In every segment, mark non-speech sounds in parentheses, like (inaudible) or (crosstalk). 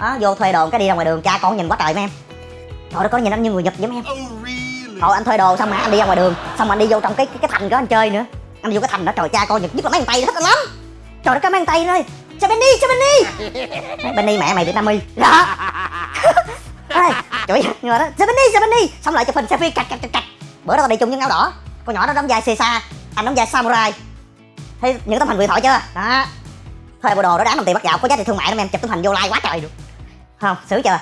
đó vô thuê đồ cái đi ra ngoài đường cha con nhìn quá trời mấy em. Trời đất có nhìn anh như người nhật mấy em. Thôi anh thuê đồ xong mà anh đi ra ngoài đường xong mà anh đi vô trong cái cái, cái thành đó anh chơi nữa. Anh đi vô cái thành đó trời cha con nhật nhất là mấy thằng tây thích anh lắm. Trời đất cái mấy thằng tây ơi sao Benny sao Benny. Đấy, Benny mẹ mày Việt Nam y đó. (laughs) Ê, chửi người đó sao Benny sao Benny. Xong lại chụp hình selfie cạch cạch cạch cạch. Bữa đó tao đi chung với áo đỏ. Con nhỏ đó đóng vai Caesar anh đóng vai samurai. Thấy những tấm hình huyền thoại chưa? Đó. Thuê bộ đồ đó đáng đồng tiền bắt vào có giá trị thương mại lắm em chụp tấm hình vô like quá trời được không xử chưa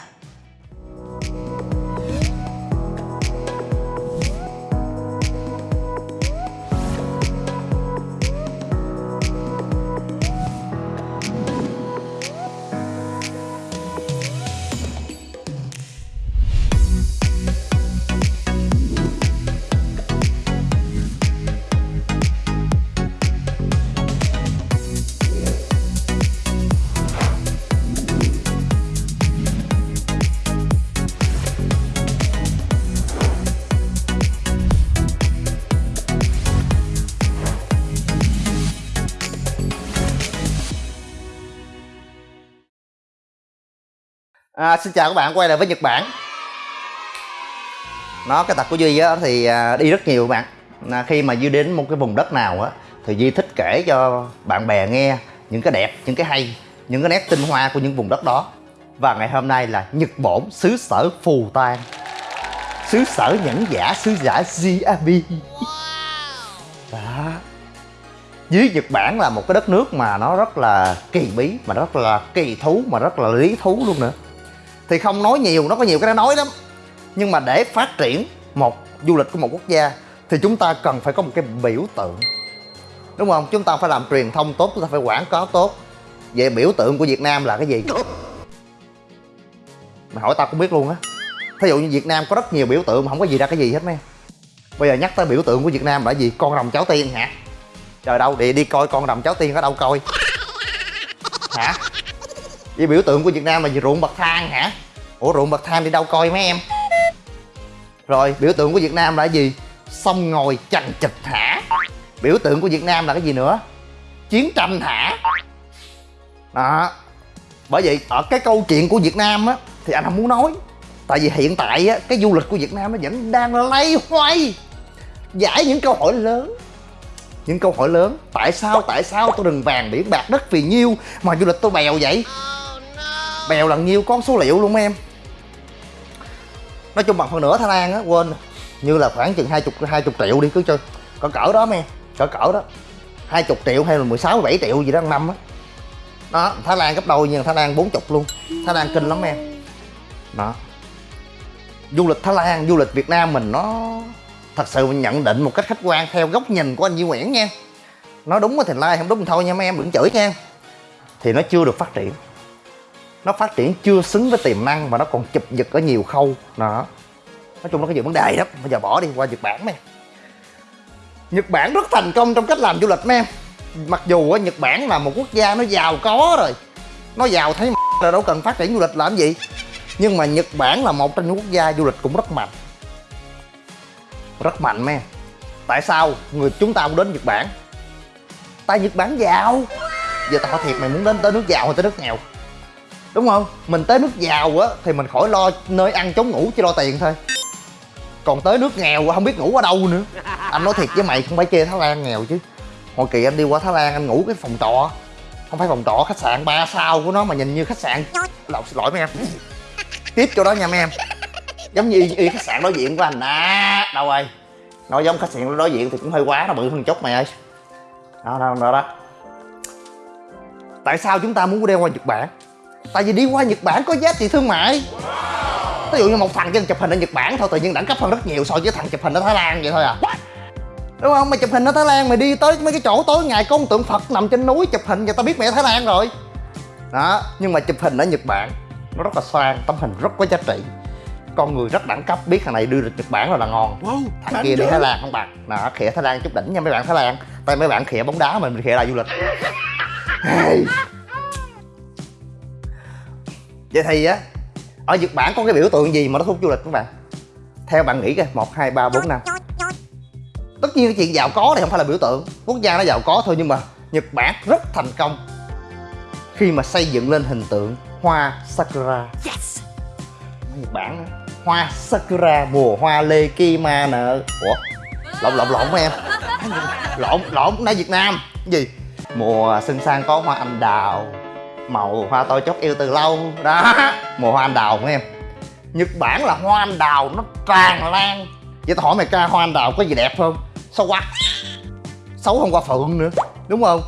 À, xin chào các bạn quay lại với Nhật Bản. Nó cái tập của Duy á, thì à, đi rất nhiều các bạn. À, Khi mà Duy đến một cái vùng đất nào á Thì Duy thích kể cho bạn bè nghe Những cái đẹp, những cái hay Những cái nét tinh hoa của những vùng đất đó. Và ngày hôm nay là Nhật Bổn xứ sở phù tan Xứ sở nhẫn giả, xứ giả GAB Đó. Dưới Nhật Bản là một cái đất nước mà nó rất là kỳ bí mà rất là kỳ thú mà rất là lý thú luôn nữa thì không nói nhiều, nó có nhiều cái nói lắm. Nhưng mà để phát triển một, du lịch của một quốc gia, thì chúng ta cần phải có một cái biểu tượng. Đúng không? Chúng ta phải làm truyền thông tốt, chúng ta phải quảng cáo tốt. Vậy biểu tượng của việt nam là cái gì? Mày hỏi tao cũng biết luôn á. Thí dụ như việt nam có rất nhiều biểu tượng mà không có gì ra cái gì hết mấy. Bây giờ nhắc tới biểu tượng của việt nam là gì? Con rồng cháu tiên hả? Trời đâu, đi đi coi con rồng cháu tiên ở đâu coi? Hả? Vậy biểu tượng của việt nam là gì? Ruộng bậc thang hả? Ủa, ruộng bậc thang đi đâu coi mấy em? Rồi, biểu tượng của việt nam là gì? Sông ngồi chằng chịch hả? Biểu tượng của việt nam là cái gì nữa? Chiến tranh hả? Đó. Bởi vậy, ở cái câu chuyện của việt nam á, thì anh không muốn nói. Tại vì hiện tại á, cái du lịch của việt nam nó vẫn đang lay hoay, giải những câu hỏi lớn. Những câu hỏi lớn. Tại sao tại sao tôi đừng vàng biển bạc đất vì nhiêu mà du lịch tôi bèo vậy? Bèo là nhiêu con số liệu luôn, em. Nói chung bằng phần nửa thái lan á, quên như là khoảng chừng hai chục hai chục triệu đi, cứ chơi. Cỡ cỡ đó, em. Cỡ cỡ đó. Hai chục triệu hay là 16 bảy triệu gì đó năm á. Đó thái lan gấp đôi nhưng thái lan bốn chục luôn. Thái lan kinh lắm, em. Đó. Du lịch thái lan du lịch việt nam mình nó thật sự mình nhận định một cách khách quan theo góc nhìn của anh Duy Nguyễn nha. Nói đúng thì like không đúng thì thôi nha, mấy em, đừng chửi nha. Thì nó chưa được phát triển nó phát triển chưa xứng với tiềm năng và nó còn chụp giật ở nhiều khâu. Đó. Nói chung nó có nhiều vấn đề lắm bây giờ bỏ đi, qua nhật bản mấy nhật bản rất thành công trong cách làm du lịch mấy em mặc dù ở nhật bản là một quốc gia nó giàu có rồi. Nó giàu thấy là đâu cần phát triển du lịch làm gì. Nhưng mà nhật bản là một trong những quốc gia du lịch cũng rất mạnh. Rất mạnh mấy em tại sao người chúng ta muốn đến nhật bản? Tại nhật bản giàu. Giờ tao thiệt, mày muốn đến tới nước giàu hay tới nước nghèo? Đúng không? Mình tới nước giàu á thì mình khỏi lo nơi ăn chống ngủ chỉ lo tiền thôi. Còn tới nước nghèo không biết ngủ ở đâu nữa. Anh nói thiệt với mày không phải chê thái lan nghèo chứ. Hồi kỳ anh đi qua thái lan anh ngủ cái phòng trọ. Không phải phòng trọ khách sạn ba sao của nó mà nhìn như khách sạn. Lộn xin lỗi mấy em. Tiếp chỗ đó nha mấy em. Giống như y, y khách sạn đối diện của anh. À đâu ơi nói giống khách sạn đối diện thì cũng hơi quá nó bự hơn chút mày ơi. Đó đó đó, đó. tại sao chúng ta muốn đeo qua nhật bản? Tại vì đi qua nhật bản có giá trị thương mại. Ví dụ như một thằng chân chụp hình ở nhật bản thôi tự nhiên đẳng cấp hơn rất nhiều so với thằng chụp hình ở thái lan vậy thôi à. Đúng không? Mày chụp hình ở thái lan mày đi tới mấy cái chỗ tối ngày có tượng phật nằm trên núi chụp hình và tao biết mày ở thái lan rồi. Đó nhưng mà chụp hình ở nhật bản nó rất là sang tấm hình rất có giá trị. Con người rất đẳng cấp biết thằng này đưa được nhật bản là là ngon. Wow, thằng kia đi thái lan không bằng đó khịa thái lan chút đỉnh nha mấy bạn thái lan. Tay mấy bạn khịa bóng đá mình khịa lại du lịch. hey. (laughs) vậy thì á ở nhật bản có cái biểu tượng gì mà nó thu hút du lịch các bạn theo bạn nghĩ coi một hai ba bốn năm tất nhiên cái chuyện giàu có này không phải là biểu tượng quốc gia nó giàu có thôi nhưng mà nhật bản rất thành công khi mà xây dựng lên hình tượng hoa sakura yes nhật bản hoa sakura mùa hoa lê kima nợ ủa lộn lộn lộn em lộn lộn nói việt nam Cái gì mùa xuân sang có hoa anh đào màu hoa tôi chót yêu từ lâu. Đó, mùa hoa anh đào của em. Nhật bản là hoa anh đào, nó tràn lan. Vậy tao hỏi mày ca, hoa anh đào có gì đẹp không? Xấu quá? Xấu không qua phượng nữa, đúng không?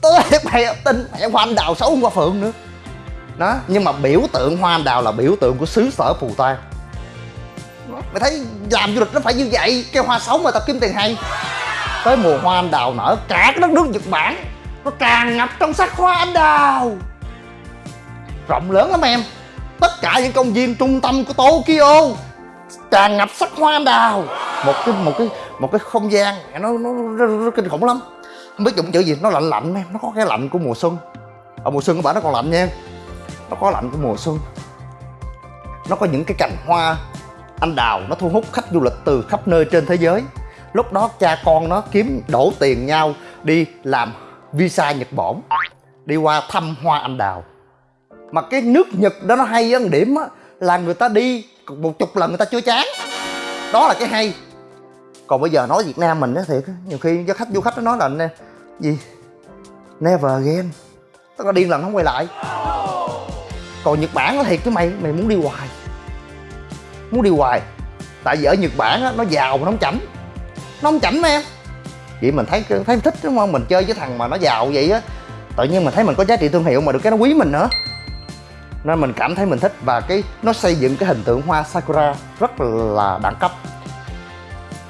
Tôi mày tin mày hoa anh đào xấu không qua phượng nữa. Đó, nhưng mà biểu tượng hoa anh đào là biểu tượng của xứ sở phù tang. Mày thấy làm du lịch nó phải như vậy, cái hoa xấu mà tao kiếm tiền hay. Tới mùa hoa anh đào nở cả cái đất nước nhật bản nó tràn ngập trong sắc hoa anh đào. Rộng lớn lắm em. Tất cả những công viên trung tâm của tokyo tràn ngập sắc hoa anh đào. Một cái một cái một cái không gian. Nó nó nó, nó kinh khủng lắm. Không biết dùng chữ gì. Nó lạnh lạnh em. Nó có cái lạnh của mùa xuân. Ở mùa xuân của bạn nó còn lạnh nha nó có lạnh của mùa xuân. Nó có những cái cành hoa anh đào. Nó thu hút khách du lịch từ khắp nơi trên thế giới. Lúc đó cha con nó kiếm đổ tiền nhau đi làm visa nhật bổn, đi qua thăm hoa anh đào. Mà cái nước nhật đó nó hay ở điểm á, là người ta đi, một chục lần người ta chưa chán. Đó là cái hay. Còn bây giờ nói việt nam mình á, thiệt nhiều khi cho khách, du khách nó nói là nè, gì? Never again. Tức là điên lần không quay lại. Còn nhật bản nó thiệt chứ mày mày muốn đi hoài. Muốn đi hoài. Tại vì ở nhật bản á, nó giàu mà nó không chảnh nó không chảnh mà em vậy mình thấy thấy thích, đúng không? Mình chơi với thằng mà nó giàu vậy á. Tự nhiên mình thấy mình có giá trị thương hiệu mà được cái nó quý mình nữa. Nên mình cảm thấy mình thích và cái nó xây dựng cái hình tượng hoa sakura rất là đẳng cấp.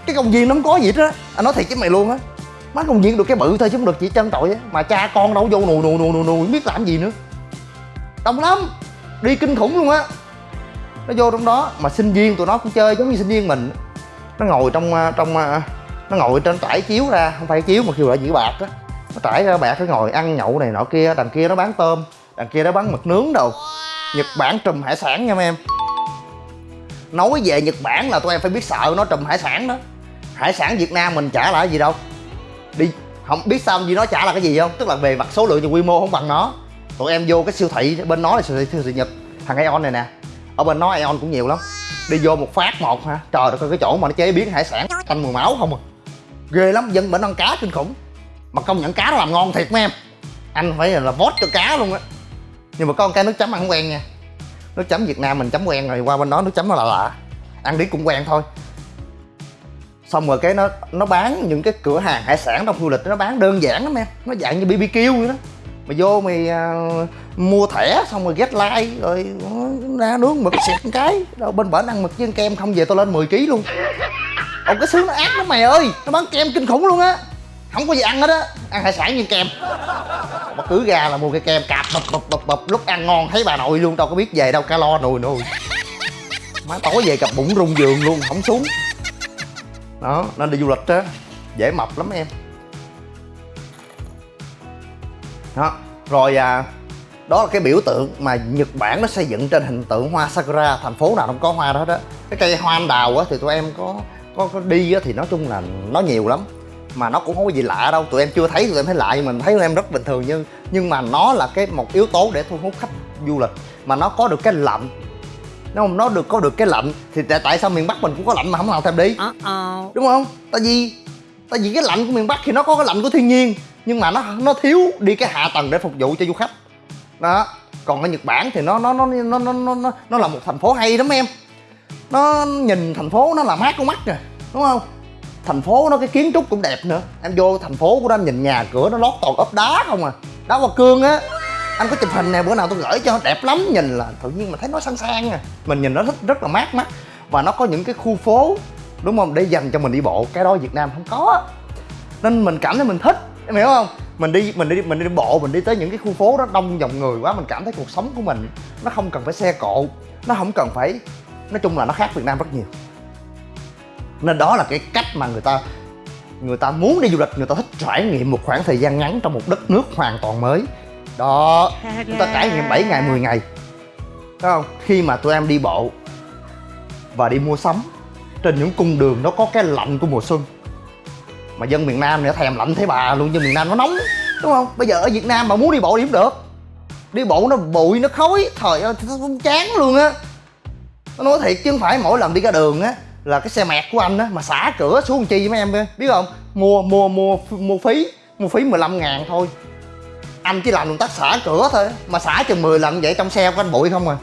Cái công viên nó không có gì hết á. Anh nói thiệt với mày luôn á. Má công viên được cái bự thôi chứ không được chỉ chân tội á. Mà cha con đâu vô nù nù nù nù nù, biết làm gì nữa. Đông lắm. Đi kinh khủng luôn á. Nó vô trong đó. Mà sinh viên tụi nó cũng chơi giống như sinh viên mình. Nó ngồi trong à, trong à, nó ngồi trên trải chiếu ra không phải chiếu mà kêu là dĩa bạc á. Nó trải ra bạc nó ngồi ăn nhậu này nọ kia đằng kia nó bán tôm đằng kia nó bán mực nướng đâu nhật bản trùm hải sản nha mấy em. Nói về nhật bản là tụi em phải biết sợ nó trùm hải sản đó. Hải sản việt nam mình trả lại gì đâu. Đi không biết sao gì nó trả là cái gì không? Tức là về mặt số lượng và quy mô không bằng nó. Tụi em vô cái siêu thị bên nó là siêu thị, siêu thị nhật. Thằng Aeon này nè ở bên nó Aeon cũng nhiều lắm. Đi vô một phát một hả, trời đất ơi cái chỗ mà nó chế biến hải sản canh mùi máu không à ghê lắm dân bệnh ăn cá kinh khủng. Mà công nhận cá nó làm ngon thiệt mấy em. Anh phải là vót cho cá luôn á. Nhưng mà có một cái nước chấm ăn không quen nha. Nước chấm việt nam mình chấm quen rồi qua bên đó nước chấm nó là lạ. Ăn đi cũng quen thôi. Xong rồi cái nó nó bán những cái cửa hàng hải sản trong du lịch nó bán đơn giản lắm em. Nó dạng như bbq vậy đó. Mày vô mày à, mua thẻ xong rồi get like rồi ừ, ra nướng mực xẹt cái. Đâu bên bển ăn mực với kem không về tôi lên 10 kg luôn ông cái xứ nó ác lắm mày ơi. Nó bán kem kinh khủng luôn á. Không có gì ăn hết á. Ăn hải sản như kem. Mà cứ ra là mua cái kem cạp, bập bập bập bập. Lúc ăn ngon, thấy bà nội luôn, Đâu có biết về đâu. Calo nồi nồi. Má tối về cặp bụng rung giường luôn, Không xuống. Đó, nên đi du lịch á. Dễ mập lắm em. Đó, Rồi à đó là cái biểu tượng mà Nhật Bản nó xây dựng trên hình tượng hoa sakura. Thành phố nào cũng có hoa đó đó cái cây hoa anh đào á, thì tụi em có có, có đi á thì nói chung là nó nhiều lắm. Mà nó cũng không có gì lạ đâu. Tụi em chưa thấy tụi em thấy lạ nhưng mình thấy tụi em rất bình thường. Nhưng nhưng mà nó là cái một yếu tố để thu hút khách du lịch. Mà nó có được cái lạnh. Nó không nó được có được cái lạnh thì tại, tại sao miền bắc mình cũng có lạnh mà không nào thèm đi? Đúng không? Tại vì tại vì cái lạnh của miền bắc thì nó có cái lạnh của thiên nhiên. Nhưng mà nó nó thiếu đi cái hạ tầng để phục vụ cho du khách. Đó. Còn ở nhật bản thì nó nó nó nó nó nó nó là một thành phố hay lắm em nó nhìn thành phố nó là mát con mắt rồi, đúng không? Thành phố nó cái kiến trúc cũng đẹp nữa. Em vô thành phố của anh nhìn nhà cửa nó lót toàn ốp đá không à. Đá hoa cương á. Anh có chụp hình nè, bữa nào tôi gửi cho, đẹp lắm, nhìn là tự nhiên mà thấy nó sang sang à. Mình nhìn nó thích rất là mát mắt. Và nó có những cái khu phố, đúng không? Để dành cho mình đi bộ, cái đó việt nam không có. Nên mình cảm thấy mình thích, em hiểu không? Mình đi mình đi mình đi bộ, mình đi tới những cái khu phố đó đông dòng người quá, mình cảm thấy cuộc sống của mình nó không cần phải xe cộ, nó không cần phải nói chung là nó khác việt nam rất nhiều. Nên đó là cái cách mà người ta người ta muốn đi du lịch người ta thích trải nghiệm một khoảng thời gian ngắn trong một đất nước hoàn toàn mới. Đó chúng ta trải nghiệm 7 ngày 10 ngày. Thấy không? Khi mà tụi em đi bộ và đi mua sắm trên những cung đường nó có cái lạnh của mùa xuân. Mà dân miền nam này thèm lạnh thấy bà luôn dân miền nam nó nóng đúng không? Bây giờ ở việt nam mà muốn đi bộ đi cũng được. Đi bộ nó bụi nó khói thời ơi chán luôn á nó nói thiệt chứ không phải mỗi lần đi ra đường á, là cái xe mẹt của anh á, mà xả cửa xuống chi mấy em biết không? Mua mua mua mua phí mua phí 15 ngàn thôi. Anh chỉ làm động tác xả cửa thôi, mà xả chừng 10 lần vậy trong xe của anh bụi không à.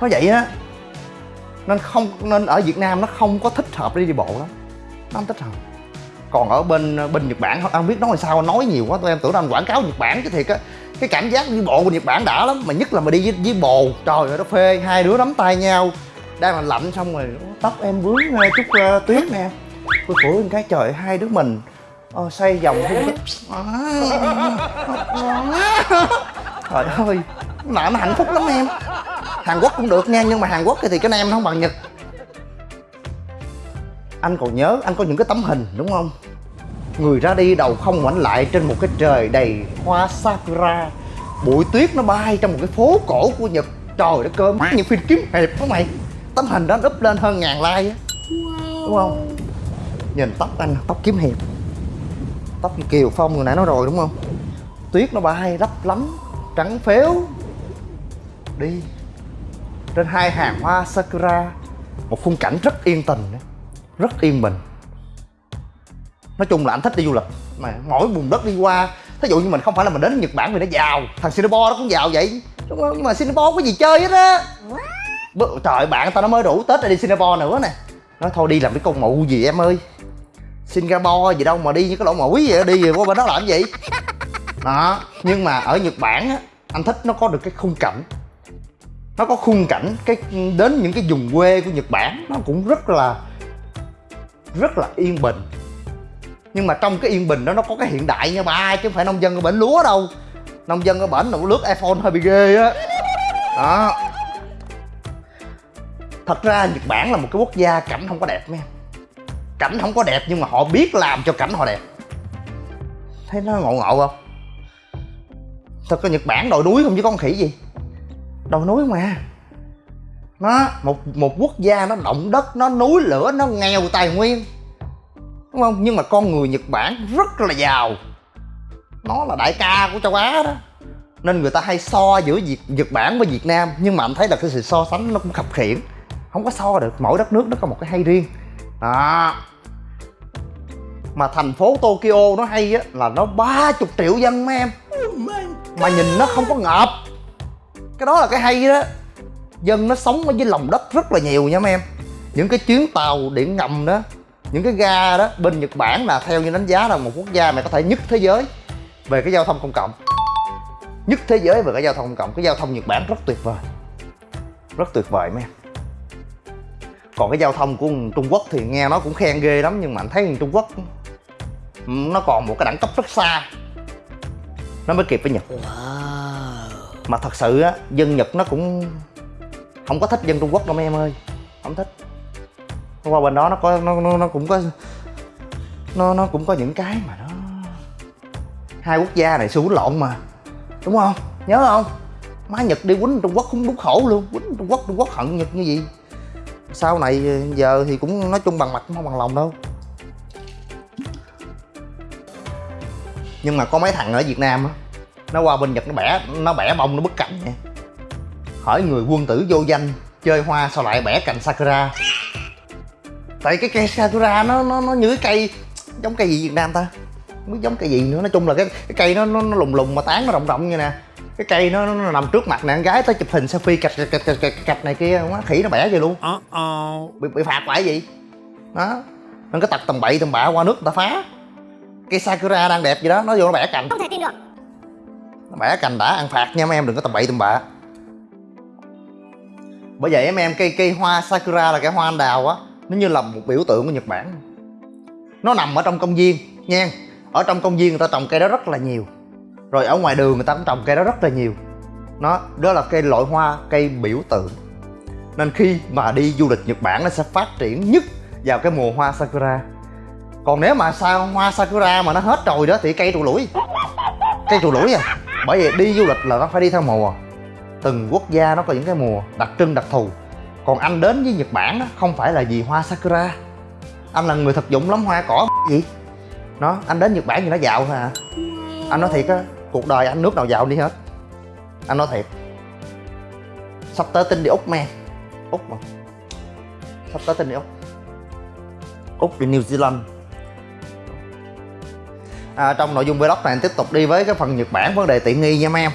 Nó vậy á. Nên không, nên ở Việt Nam nó không có thích hợp đi đi bộ lắm. Nó không thích hợp. Còn ở bên bên Nhật Bản anh biết nói sao, nói nhiều quá, tụi em tưởng anh quảng cáo Nhật Bản chứ thiệt á cái cảm giác đi bộ của Nhật Bản đã lắm mà nhất là mà đi với, với bồ. Trời ơi nó phê hai đứa nắm tay nhau. Đang là lạnh xong rồi tóc em vướng ờ, chút uh, tuyết nè. Tôi phủi cái trời hai đứa mình ờ, xoay vòng hung trời ơi nó hạnh phúc lắm em. Hàn Quốc cũng được nha nhưng mà Hàn Quốc thì cái em nó không bằng Nhật. Anh còn nhớ anh có những cái tấm hình đúng không? Người ra đi đầu không ngoảnh lại trên một cái trời đầy hoa sakura. Bụi tuyết nó bay trong một cái phố cổ của nhật. Trời đất cơm những phim kiếm hiệp đó mày. Tấm hình đó up lên hơn ngàn like á. Đúng không? Nhìn tóc anh tóc kiếm hiệp. Tóc như kiều phong người nãy nói rồi đúng không? Tuyết nó bay lấp lắm trắng phếu. Đi. Trên hai hàng hoa sakura. Một khung cảnh rất yên tình rất yên bình nói chung là anh thích đi du lịch. Mà mỗi vùng đất đi qua thí dụ như mình không phải là mình đến nhật bản vì nó giàu thằng singapore nó cũng giàu vậy. Nhưng mà singapore có gì chơi hết á. Trời bạn tao nó mới đủ tết để đi singapore nữa nè. Nói thôi đi làm cái con mụ gì em ơi. Singapore gì đâu mà đi như cái lỗ mũi vậy đi rồi qua bên đó làm gì? (laughs) Đó nhưng mà ở nhật bản á anh thích nó có được cái khung cảnh. Nó có khung cảnh cái đến những cái vùng quê của nhật bản nó cũng rất là rất là yên bình nhưng mà trong cái yên bình đó nó có cái hiện đại nha ba chứ không phải nông dân ở bển lúa đâu. Nông dân ở bển nó lướt iphone hơi bị ghê á. Đó. Thật ra nhật bản là một cái quốc gia cảnh không có đẹp nha. Cảnh không có đẹp nhưng mà họ biết làm cho cảnh họ đẹp. Thấy nó ngộ ngộ không? Thật ra nhật bản đồi núi không chứ con khỉ gì. Đồi núi mà. Nó, một một quốc gia nó động đất, nó núi lửa, nó nghèo tài nguyên đúng không? Nhưng mà con người nhật bản rất là giàu. Nó là đại ca của châu á đó. Nên người ta hay so giữa việt, nhật bản với việt nam. Nhưng mà anh thấy là cái sự so sánh nó cũng khập khiễng không có so được. Mỗi đất nước nó có một cái hay riêng. Đó. Mà thành phố tokyo nó hay á, là nó ba chục triệu dân mấy em. Mà nhìn nó không có ngợp. Cái đó là cái hay đó. Dân nó sống ở dưới lòng đất rất là nhiều nha mấy em. Những cái chuyến tàu điện ngầm đó những cái ga đó bên nhật bản là theo như đánh giá là một quốc gia mà có thể nhất thế giới về cái giao thông công cộng. Nhất thế giới về cái giao thông công cộng. Cái giao thông nhật bản rất tuyệt vời. Rất tuyệt vời mấy em. Còn cái giao thông của trung quốc thì nghe nó cũng khen ghê lắm nhưng mà anh thấy trung quốc nó còn một cái đẳng cấp rất xa. Nó mới kịp với nhật. Mà thật sự á dân nhật nó cũng không có thích dân trung quốc đâu mấy em ơi. Không thích qua bên đó nó có nó nó, nó cũng có nó nó cũng có những cái mà nó hai quốc gia này xu lộn mà. Đúng không? Nhớ không? Má nhật đi quýnh trung quốc cũng đúng khổ luôn. Quýnh trung quốc trung quốc hận nhật như gì? Sau này ờ, giờ thì cũng nói chung bằng mặt không bằng lòng đâu. Nhưng mà có mấy thằng ở việt nam á nó qua bên nhật nó bẻ nó bẻ bông nó bứt cành nha. Hỏi người quân tử vô danh chơi hoa sao lại bẻ cành sakura? Tại cái cây sakura nó nó nó như cái cây giống cây gì việt nam ta? Không biết giống cây gì nữa. Nói chung là cái cái cây nó nó, nó lùng lùng mà tán nó rộng rộng như nè. Cái cây nó, nó nằm trước mặt nè. Con gái tới chụp hình selfie cạch cạch cạch cạch, cạch này kia quá khỉ nó bẻ vậy luôn. Bị, bị phạt phải gì đó. Nên cái tật tầm bậy tầm bạ qua nước người ta phá. Cây sakura đang đẹp gì đó. Nó vô nó bẻ cành. Không thể tin được. Nó bẻ cành đã ăn phạt nha mấy em đừng có tầm bậy tầm bạ. Bởi vậy em em cây cây hoa sakura là cái hoa anh đào á nó như là một biểu tượng của nhật bản. Nó nằm ở trong công viên, nha. Ở trong công viên người ta trồng cây đó rất là nhiều. Rồi ở ngoài đường người ta cũng trồng cây đó rất là nhiều. Nó, đó là cây loại hoa, cây biểu tượng. Nên khi mà đi du lịch nhật bản nó sẽ phát triển nhất vào cái mùa hoa sakura. Còn nếu mà sao hoa sakura mà nó hết rồi đó thì cây trụ lũi cây trụ lũi à. Bởi vì đi du lịch là nó phải đi theo mùa. Từng quốc gia nó có những cái mùa đặc trưng, đặc thù còn anh đến với nhật bản đó không phải là vì hoa sakura. Anh là người thực dụng lắm hoa cỏ (laughs) gì. Nó anh đến nhật bản thì nó giàu thôi à anh nói thiệt á cuộc đời anh nước nào giàu đi hết. Anh nói thiệt. Sắp tới tin đi úc men. Úc mà. Sắp tới tin đi úc. Úc đi new zealand. À, trong nội dung vlog này anh tiếp tục đi với cái phần nhật bản vấn đề tiện nghi nha mấy em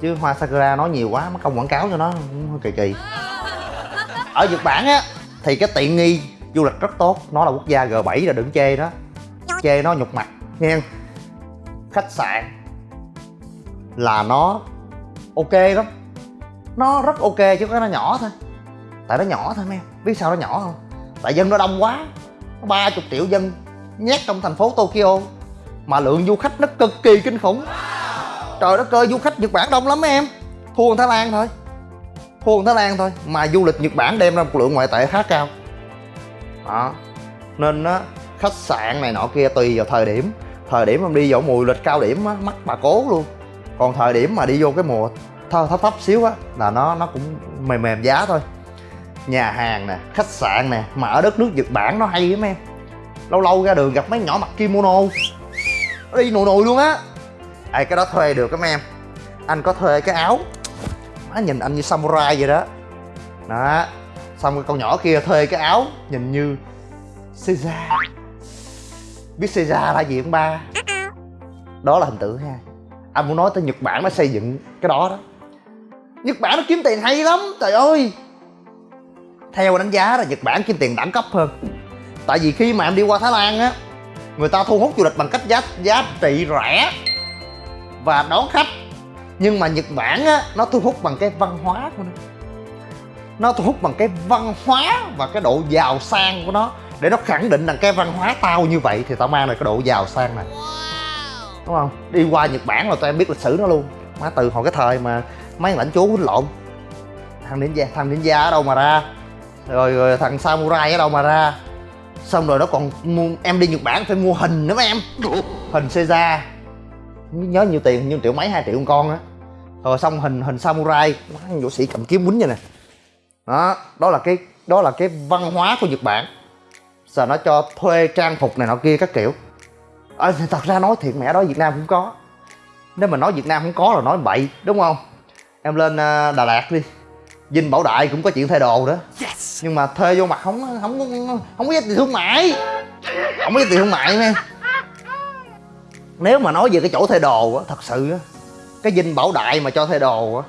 chứ hoa sakura nói nhiều quá mất công quảng cáo cho nó. Cũng hơi kỳ kỳ ở nhật bản á, thì cái tiện nghi du lịch rất tốt. Nó là quốc gia g 7 là đừng chê đó chê nó nhục mặt nha khách sạn là nó ok lắm. Nó rất ok chứ cái nó nhỏ thôi. Tại nó nhỏ thôi mấy em. Biết sao nó nhỏ không? Tại dân nó đông quá. Ba chục triệu dân nhét trong thành phố tokyo mà lượng du khách nó cực kỳ kinh khủng. Trời đất ơi, du khách nhật bản đông lắm mấy em. Thua thái lan thôi thua thái lan thôi, mà du lịch nhật bản đem ra một lượng ngoại tệ khá cao. Đó. Nên á, khách sạn này nọ kia tùy vào thời điểm. Thời điểm em đi vào mùa lịch cao điểm á, mắc bà cố luôn. Còn thời điểm mà đi vô cái mùa thấp thấp thấp xíu á, là nó nó cũng mềm mềm giá thôi. Nhà hàng nè, khách sạn nè, mà ở đất nước nhật bản nó hay lắm em lâu lâu ra đường gặp mấy nhỏ mặc kimono. Nó đi nồi nồi luôn á. Ai cái đó thuê được các em. Anh có thuê cái áo nhìn anh như samurai vậy đó. Đó, xong cái con nhỏ kia thuê cái áo, nhìn như Caesar. Biết Caesar là gì không ba? Đó là hình tượng ha. Anh muốn nói tới nhật bản nó xây dựng cái đó đó. Nhật bản nó kiếm tiền hay lắm, trời ơi. Theo đánh giá là nhật bản kiếm tiền đẳng cấp hơn. Tại vì khi mà em đi qua thái lan á, người ta thu hút du lịch bằng cách giá giá trị rẻ và đón khách nhưng mà nhật bản á nó thu hút bằng cái văn hóa của nó. Nó thu hút bằng cái văn hóa và cái độ giàu sang của nó. Để nó khẳng định rằng cái văn hóa tao như vậy thì tao mang lại cái độ giàu sang này. Đúng không? Đi qua nhật bản là tụi em biết lịch sử nó luôn. Má từ hồi cái thời mà mấy lãnh chúa quýnh lộn. Thằng ninja thằng ninja ở đâu mà ra? Rồi, rồi thằng samurai ở đâu mà ra? Xong rồi nó còn mua em đi nhật bản phải mua hình nữa mấy em. Hình Caesar nhớ nhiêu tiền nhiêu triệu mấy hai triệu con á. Rồi xong hình hình samurai võ sĩ cầm kiếm quýnh vậy nè. Đó đó là cái đó là cái văn hóa của nhật bản. Giờ nó cho thuê trang phục này nọ kia các kiểu. À, thật ra nói thiệt mẹ đó việt nam cũng có. Nếu mà nói việt nam không có là nói bậy đúng không? Em lên uh, đà lạt đi. Dinh bảo đại cũng có chuyện thuê đồ đó. Yes. nhưng mà thuê vô mặt không không không, không có giá trị thương mại. Không có giá trị thương mại nha nếu mà nói về cái chỗ thuê đồ á, thật sự á, cái dinh bảo đại mà cho thuê đồ á,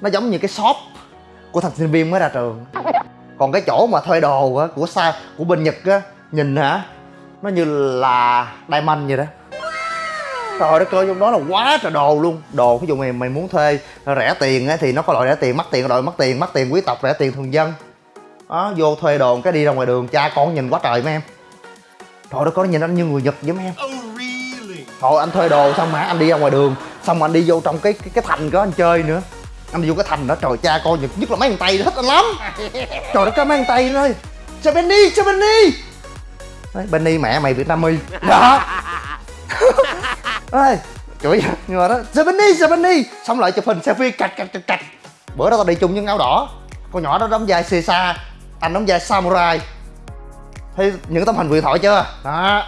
nó giống như cái shop của thằng sinh viên mới ra trường. Còn cái chỗ mà thuê đồ á, của xa của bên nhật á, nhìn hả, nó như là diamond vậy đó. Trời đất ơi trong đó là quá trời đồ luôn. Đồ, ví dụ mày mày muốn thuê rẻ tiền á, thì nó có loại rẻ tiền, mắc tiền loại mắc tiền mắc tiền quý tộc, rẻ tiền thường dân. Đó, vô thuê đồ cái đi ra ngoài đường, cha con nhìn quá trời mấy em. Trời đất có nhìn anh như người nhật vậy mấy em. Thôi anh thuê đồ xong mà anh đi ra ngoài đường xong anh đi vô trong cái cái, cái thành đó anh chơi nữa. Anh đi vô cái thành đó trời cha coi nhật nhất là mấy thằng tây thích anh lắm. (laughs) Trời đất có mấy thằng tây nó ơi. Cho benny cho benny. Đấy, benny mẹ mày việt nam mi (laughs) đó. Ơi chửi nhưng mà đó. Cho benny cho benny. Xong lại chụp hình selfie cạch cạch cạch cạch. Bữa đó tao đi chung với áo đỏ. Con nhỏ đó đóng vai xê xa anh đóng vai samurai. Thấy những tấm hình huyền thoại chưa? Đó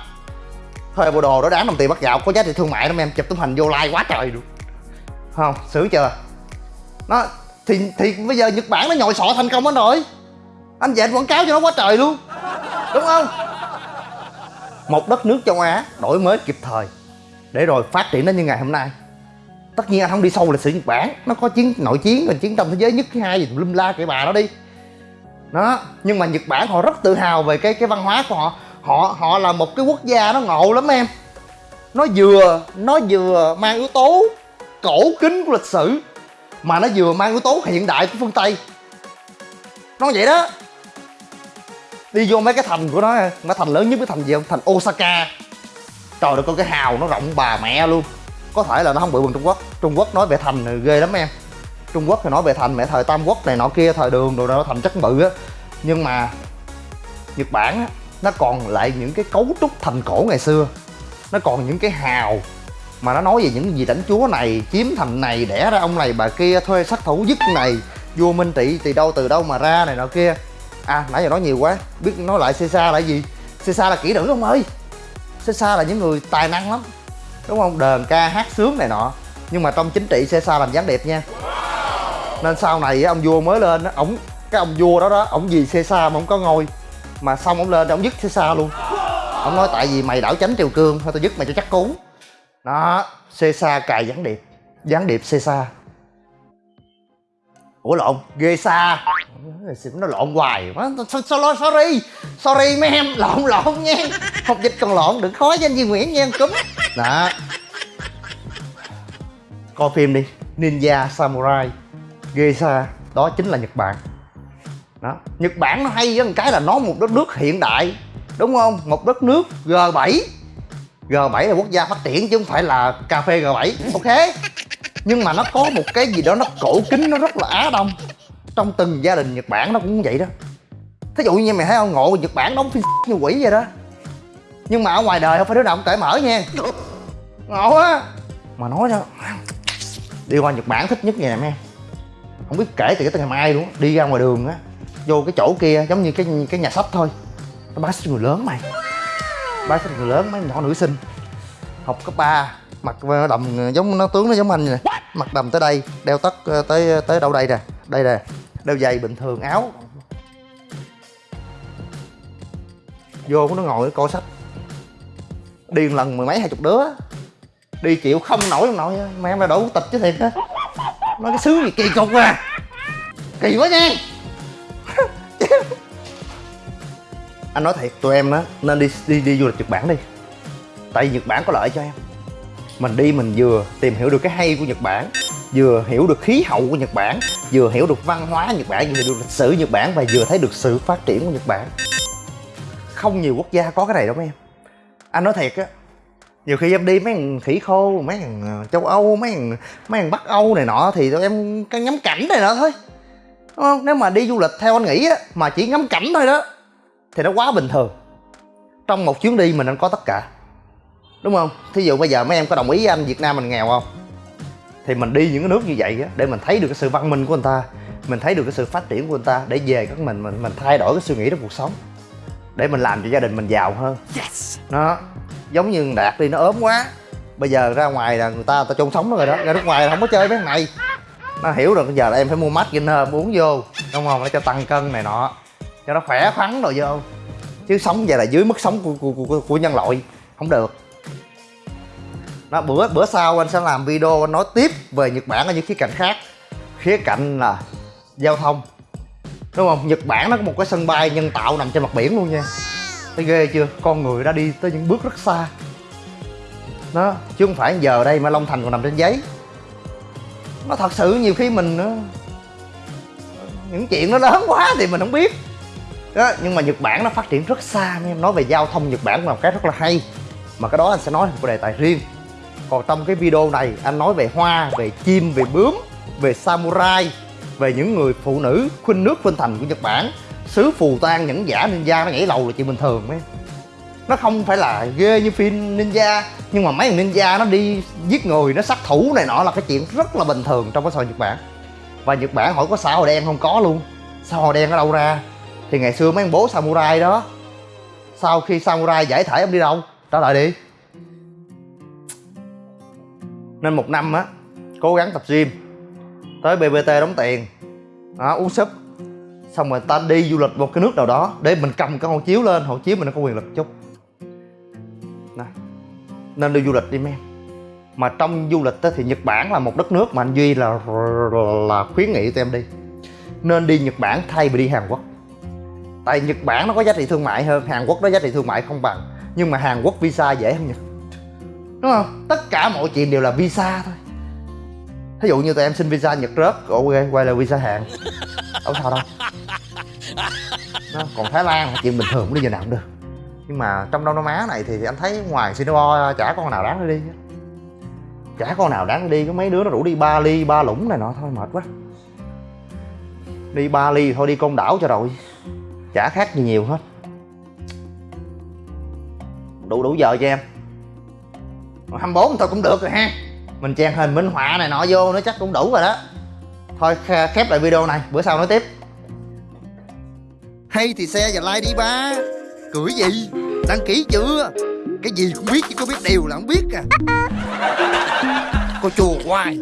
thuê bộ đồ đó đáng đồng tiền bắt gạo, có giá trị thương mại lắm em, chụp tấm hình vô like quá trời luôn. Không? Sướng chưa? Nó, thì thì bây giờ nhật bản nó nhồi sọ thành công hết rồi. Anh dạy quảng cáo cho nó quá trời luôn. Đúng không? Một đất nước châu á đổi mới kịp thời, để rồi phát triển đến như ngày hôm nay. Tất nhiên anh không đi sâu lịch sử nhật bản, nó có chiến, nội chiến, rồi chiến tranh thế giới nhất thứ hai gì, lum la cái bà đó đi. Đó, nhưng mà nhật bản họ rất tự hào về cái cái văn hóa của họ họ họ là một cái quốc gia nó ngộ lắm em. Nó vừa nó vừa mang yếu tố cổ kính của lịch sử, mà nó vừa mang yếu tố hiện đại của phương tây. Nó vậy đó. Đi vô mấy cái thành của nó, mấy thành lớn nhất cái thành gì không? Thành osaka. Trời ơi có cái hào nó rộng bà mẹ luôn. Có thể là nó không bự bằng trung quốc. Trung quốc nói về thành thì ghê lắm em. Trung quốc thì nói về thành mẹ thời tam quốc này nọ kia, thời đường rồi nó thành chắc bự á. Nhưng mà nhật bản á nó còn lại những cái cấu trúc thành cổ ngày xưa. Nó còn những cái hào mà nó nói về những gì lãnh chúa này chiếm thành này, đẻ ra ông này, bà kia, thuê sát thủ dứt này, vua minh trị từ đâu từ đâu mà ra này nọ kia. À nãy giờ nói nhiều quá, biết nói lại Caesar là gì? Caesar là kỹ nữ ông ơi. Caesar là những người tài năng lắm, đúng không? Đờn ca hát sướng này nọ. Nhưng mà trong chính trị xe xa làm gián điệp nha. Nên sau này ông vua mới lên ổng, cái ông vua đó đó, ổng vì xe xa mà không có ngôi mà xong ông lên, ông dứt xe xa luôn. Ông nói tại vì mày đảo tránh triều cương, thôi tao dứt mày cho chắc cú đó, xê xa cài gián điệp. Gián điệp xê xa ủa lộn, ghê xa nó lộn hoài quá. Sorry sorry. Sorry mấy em lộn lộn nha. Học dịch còn lộn, đừng khó với anh Duy Nguyễn nha, cúm. Đó. Coi phim đi. Ninja Samurai. Ghê xa đó chính là Nhật Bản đó. Nhật Bản nó hay với cái là nó một đất nước hiện đại, đúng không? Một đất nước G7 G7 là quốc gia phát triển chứ không phải là cà phê G7 ok. Nhưng mà nó có một cái gì đó nó cổ kính, nó rất là á đông. Trong từng gia đình nhật bản nó cũng vậy đó. Thí dụ như mày thấy ông ngộ nhật bản đóng phim như quỷ vậy đó. Nhưng mà ở ngoài đời không phải đứa nào cũng cởi mở nha. Ngộ á. Mà nói cho đi qua nhật bản thích nhất nhà em không biết kể từ cái tên ngày mai luôn đi ra ngoài đường á vô cái chỗ kia giống như cái cái nhà sách thôi. Nó bán sách người lớn mày. Bán sách người lớn mấy nhỏ nữ sinh. Học cấp 3 mặc đầm giống nó tướng nó giống anh nè. Mặc đầm tới đây đeo tất ờ, tới tới đâu đây nè? Đây nè đeo giày bình thường áo. Vô nó ngồi coi sách. Đi một lần mười mấy hai chục đứa. Đi chịu không nổi không nổi mẹ em là đổ tịch chứ thiệt á. Nói cái xứ gì kỳ cục à. Kỳ quá nha anh nói thiệt, tụi em á, nên đi đi đi du lịch nhật bản đi. Tại vì nhật bản có lợi cho em. Mình đi mình vừa tìm hiểu được cái hay của nhật bản, vừa hiểu được khí hậu của nhật bản, vừa hiểu được văn hóa nhật bản, vừa hiểu được lịch sử nhật bản và vừa thấy được sự phát triển của nhật bản. Không nhiều quốc gia có cái này đâu mấy em. Anh nói thiệt á, nhiều khi em đi mấy thằng khỉ khô, mấy thằng ờ, châu âu, mấy thằng mấy thằng bắc âu này nọ thì tụi em cái ngắm cảnh này nọ thôi. Đúng không? Nếu mà đi du lịch theo anh nghĩ á, mà chỉ ngắm cảnh thôi đó thì nó quá bình thường. Trong một chuyến đi mình nên có tất cả. Đúng không? Thí dụ bây giờ mấy em có đồng ý với anh việt nam mình nghèo không? Thì mình đi những cái nước như vậy á để mình thấy được cái sự văn minh của người ta mình thấy được cái sự phát triển của người ta để về các mình mình mình thay đổi cái suy nghĩ trong cuộc sống. Để mình làm cho gia đình mình giàu hơn. Yes. nó giống như đạt đi nó ốm quá. Bây giờ ra ngoài là người ta ta chôn sống nó rồi đó. Ra nước ngoài là không có chơi với này. Nó hiểu rồi bây giờ là em phải mua mắt gainer uống vô đúng không? Để cho tăng cân này nọ cho nó khỏe khoắn rồi vô. Chứ sống vậy là dưới mức sống của, của, của, của nhân loại. Không được. Nó bữa bữa sau anh sẽ làm video anh nói tiếp về nhật bản ở những khía cạnh khác. Khía cạnh là giao thông. Đúng không? Nhật bản nó có một cái sân bay nhân tạo nằm trên mặt biển luôn nha. Thấy ghê chưa? Con người đã đi tới những bước rất xa. Nó chứ không phải giờ đây mà long thành còn nằm trên giấy. Nó thật sự nhiều khi mình ờ, những chuyện nó lớn quá thì mình không biết đó, nhưng mà nhật bản nó phát triển rất xa em nói về giao thông, nhật bản là một cái rất là hay. Mà cái đó anh sẽ nói một đề tài riêng. Còn trong cái video này, anh nói về hoa, về chim, về bướm, về samurai, về những người phụ nữ khuynh nước khuynh thành của nhật bản. Sứ phù tang nhẫn giả ninja nó nhảy lầu là chuyện bình thường ấy. Nó không phải là ghê như phim ninja, nhưng mà mấy thằng ninja nó đi giết người, nó sát thủ này nọ là cái chuyện rất là bình thường trong cái xã hội nhật bản. Và nhật bản hỏi có xã hội đen không? Có luôn. Xã hội đen ở đâu ra? Thì ngày xưa mấy ông bố samurai đó sau khi samurai giải thể ông đi đâu? Trả lời đi. Nên một năm á cố gắng tập gym tới bbt đóng tiền đó, uống súp. Xong rồi ta đi du lịch một cái nước nào đó để mình cầm cái hộ chiếu lên hộ chiếu mình nó có quyền lực chút. Này. nên đi du lịch đi mấy em. Mà trong du lịch thì Nhật Bản là một đất nước mà anh Duy là là khuyến nghị tụi em đi. Nên đi Nhật Bản thay vì đi Hàn Quốc tại Nhật Bản nó có giá trị thương mại hơn, Hàn Quốc nó giá trị thương mại không bằng. Nhưng mà Hàn Quốc visa dễ hơn Nhật. Đúng không? Tất cả mọi chuyện đều là visa thôi. Thí dụ như tụi em xin visa nhật rớt, ok, quay lại visa Hàn. Đâu sao đâu. Nó còn thái lan, chuyện bình thường cũng đi giờ nào cũng được. Nhưng mà trong đông nam á này thì anh thấy ngoài singapore, chả con nào đáng đi chả con nào đáng đi, có mấy đứa nó rủ đi ba ly ba lũng này nọ, thôi mệt quá. Đi ba ly thôi, đi côn đảo cho rồi chả khác gì nhiều hết. Đủ đủ giờ cho em. 24 thôi cũng được rồi ha. Mình trang hình minh họa này nọ vô nó chắc cũng đủ rồi đó. Thôi khép lại video này bữa sau nói tiếp. Hay thì xe và like đi ba. Cười gì? Đăng ký chưa? Cái gì cũng biết chứ có biết điều là không biết à. (laughs) Cô chùa hoài